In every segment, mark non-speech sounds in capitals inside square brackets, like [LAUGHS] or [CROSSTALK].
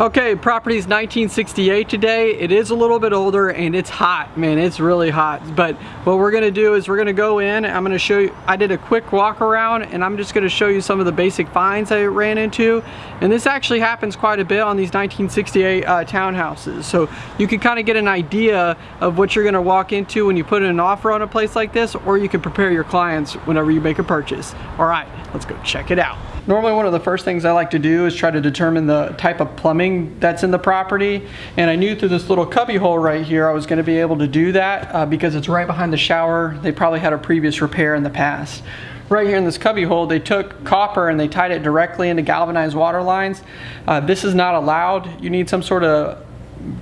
Okay, property's 1968 today. It is a little bit older and it's hot, man, it's really hot. But what we're gonna do is we're gonna go in, I'm gonna show you, I did a quick walk around and I'm just gonna show you some of the basic finds I ran into. And this actually happens quite a bit on these 1968 uh, townhouses. So you can kind of get an idea of what you're gonna walk into when you put in an offer on a place like this, or you can prepare your clients whenever you make a purchase. All right, let's go check it out. Normally one of the first things I like to do is try to determine the type of plumbing that's in the property. And I knew through this little cubby hole right here I was going to be able to do that uh, because it's right behind the shower. They probably had a previous repair in the past. Right here in this cubby hole, they took copper and they tied it directly into galvanized water lines. Uh, this is not allowed. You need some sort of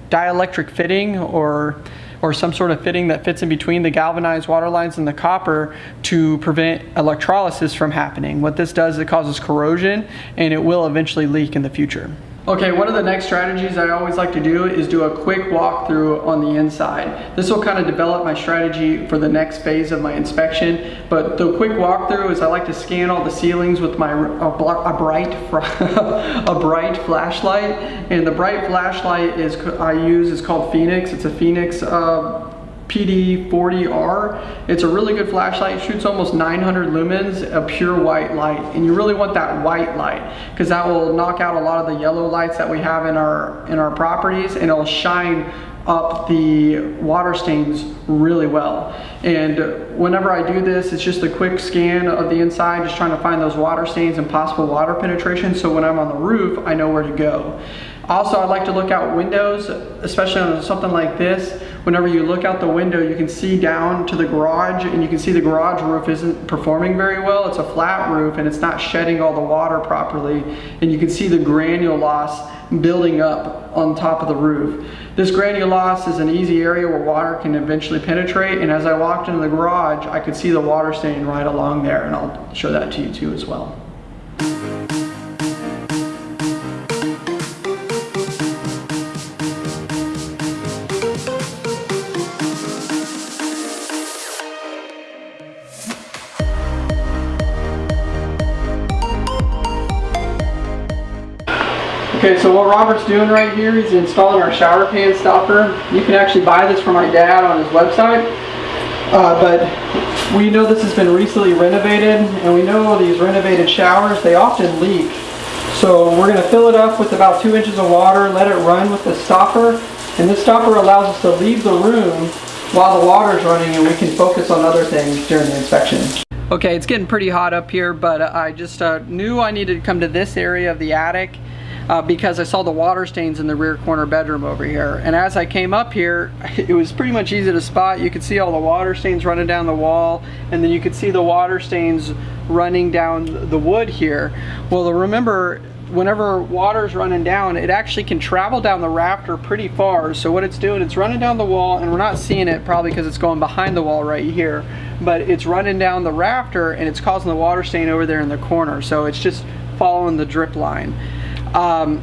dielectric fitting or or some sort of fitting that fits in between the galvanized water lines and the copper to prevent electrolysis from happening. What this does, is it causes corrosion and it will eventually leak in the future. Okay, one of the next strategies I always like to do is do a quick walkthrough on the inside. This will kind of develop my strategy for the next phase of my inspection, but the quick walkthrough is I like to scan all the ceilings with my a, a bright [LAUGHS] a bright flashlight, and the bright flashlight is I use is called Fenix. It's a Fenix uh, PD40R. It's a really good flashlight. Shoots almost 900 lumens of pure white light. And you really want that white light because that will knock out a lot of the yellow lights that we have in our, in our properties and it'll shine up the water stains really well. And whenever I do this, it's just a quick scan of the inside, just trying to find those water stains and possible water penetration. So when I'm on the roof, I know where to go. Also, I like to look out windows, especially on something like this. Whenever you look out the window, you can see down to the garage and you can see the garage roof isn't performing very well. It's a flat roof and it's not shedding all the water properly. And you can see the granule loss building up on top of the roof. This granule loss is an easy area where water can eventually penetrate. And as I walked into the garage, I could see the water stain right along there. And I'll show that to you too as well. Okay, so what Robert's doing right here, he's installing our shower pan stopper. You can actually buy this from my dad on his website. Uh, but we know this has been recently renovated, and we know these renovated showers, they often leak. So we're going to fill it up with about two inches of water, let it run with the stopper, and this stopper allows us to leave the room while the water is running and we can focus on other things during the inspection. Okay, it's getting pretty hot up here, but I just uh, knew I needed to come to this area of the attic uh, because I saw the water stains in the rear corner bedroom over here. And as I came up here, [LAUGHS] it was pretty much easy to spot. You could see all the water stains running down the wall, and then you could see the water stains running down the wood here. Well, remember, whenever water's running down, it actually can travel down the rafter pretty far. So what it's doing, it's running down the wall, and we're not seeing it probably because it's going behind the wall right here, but it's running down the rafter and it's causing the water stain over there in the corner. So it's just following the drip line. Um,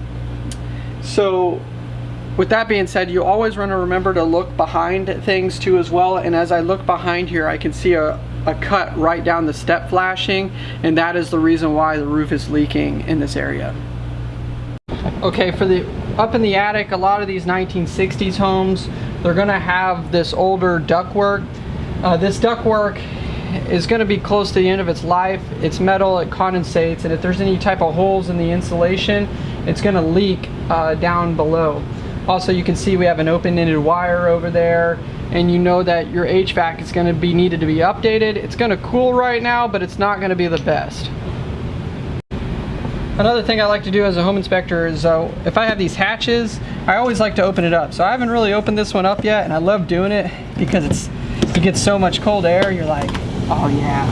so with that being said, you always want to remember to look behind things too as well. And as I look behind here, I can see a, a cut right down the step flashing. And that is the reason why the roof is leaking in this area. Okay, for the up in the attic, a lot of these 1960s homes, they're gonna have this older ductwork. Uh, this ductwork is going to be close to the end of its life. It's metal, it condensates, and if there's any type of holes in the insulation, it's going to leak uh, down below. Also, you can see we have an open-ended wire over there, and you know that your HVAC is going to be needed to be updated. It's going to cool right now, but it's not going to be the best. Another thing I like to do as a home inspector is uh, if I have these hatches, I always like to open it up. So I haven't really opened this one up yet, and I love doing it because it's you get so much cold air, you're like, Oh yeah.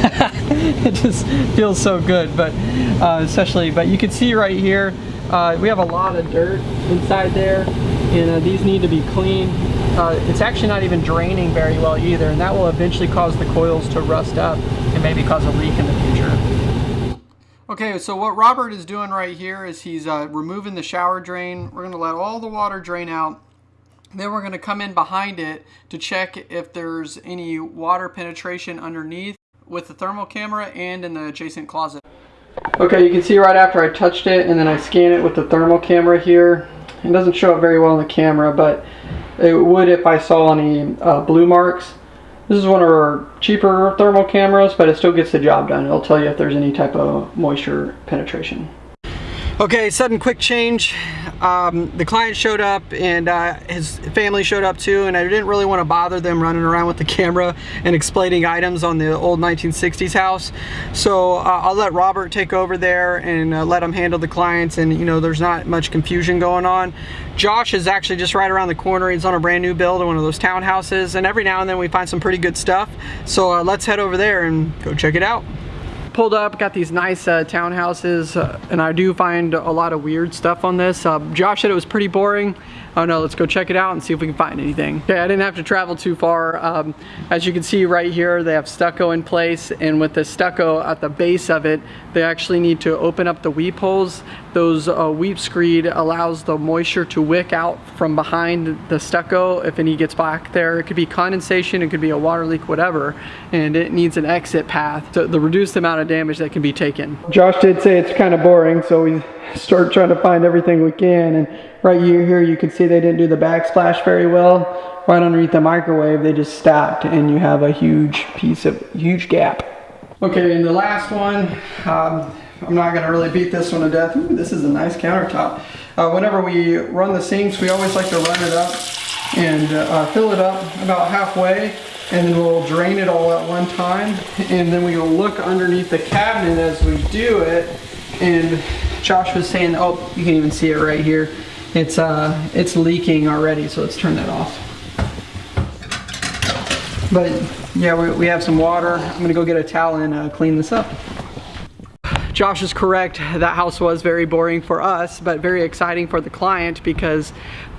[LAUGHS] it just feels so good, but uh, especially, but you can see right here, uh, we have a lot of dirt inside there, and uh, these need to be cleaned. Uh, it's actually not even draining very well either, and that will eventually cause the coils to rust up and maybe cause a leak in the future. Okay, so what Robert is doing right here is he's uh, removing the shower drain. We're to let all the water drain out then we're going to come in behind it to check if there's any water penetration underneath with the thermal camera and in the adjacent closet. Okay, you can see right after I touched it and then I scan it with the thermal camera here. It doesn't show up very well in the camera, but it would if I saw any uh, blue marks. This is one of our cheaper thermal cameras, but it still gets the job done. It'll tell you if there's any type of moisture penetration. Okay, sudden quick change. Um, the client showed up and uh, his family showed up too and I didn't really want to bother them running around with the camera and explaining items on the old 1960s house. So uh, I'll let Robert take over there and uh, let him handle the clients and you know there's not much confusion going on. Josh is actually just right around the corner. He's on a brand new build in one of those townhouses and every now and then we find some pretty good stuff. So uh, let's head over there and go check it out pulled up, got these nice uh, townhouses, uh, and I do find a lot of weird stuff on this. Uh, Josh said it was pretty boring. Oh no, let's go check it out and see if we can find anything. Okay, I didn't have to travel too far. Um, as you can see right here, they have stucco in place, and with the stucco at the base of it, they actually need to open up the weep holes. Those uh, weep screed allows the moisture to wick out from behind the stucco if any gets back there. It could be condensation, it could be a water leak, whatever, and it needs an exit path to, to reduce the amount of damage that can be taken. Josh did say it's kind of boring, so we start trying to find everything we can, and right here you can see they didn't do the backsplash very well. Right underneath the microwave, they just stopped and you have a huge piece of, huge gap. Okay, and the last one, um, I'm not gonna really beat this one to death. Ooh, this is a nice countertop. Uh, whenever we run the sinks, we always like to run it up and uh, fill it up about halfway and then we'll drain it all at one time and then we will look underneath the cabinet as we do it and Josh was saying oh you can even see it right here. It's uh it's leaking already so let's turn that off. But yeah we, we have some water. I'm gonna go get a towel and uh, clean this up Josh is correct. That house was very boring for us, but very exciting for the client because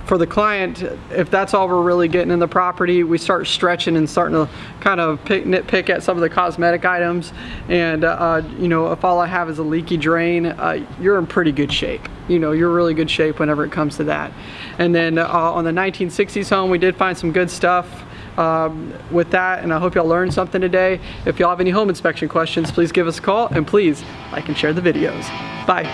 for the client, if that's all we're really getting in the property, we start stretching and starting to kind of pick, nitpick at some of the cosmetic items. And, uh, you know, if all I have is a leaky drain, uh, you're in pretty good shape. You know, you're really good shape whenever it comes to that. And then uh, on the 1960s home, we did find some good stuff um, with that, and I hope y'all learned something today. If y'all have any home inspection questions, please give us a call, and please like and share the videos. Bye.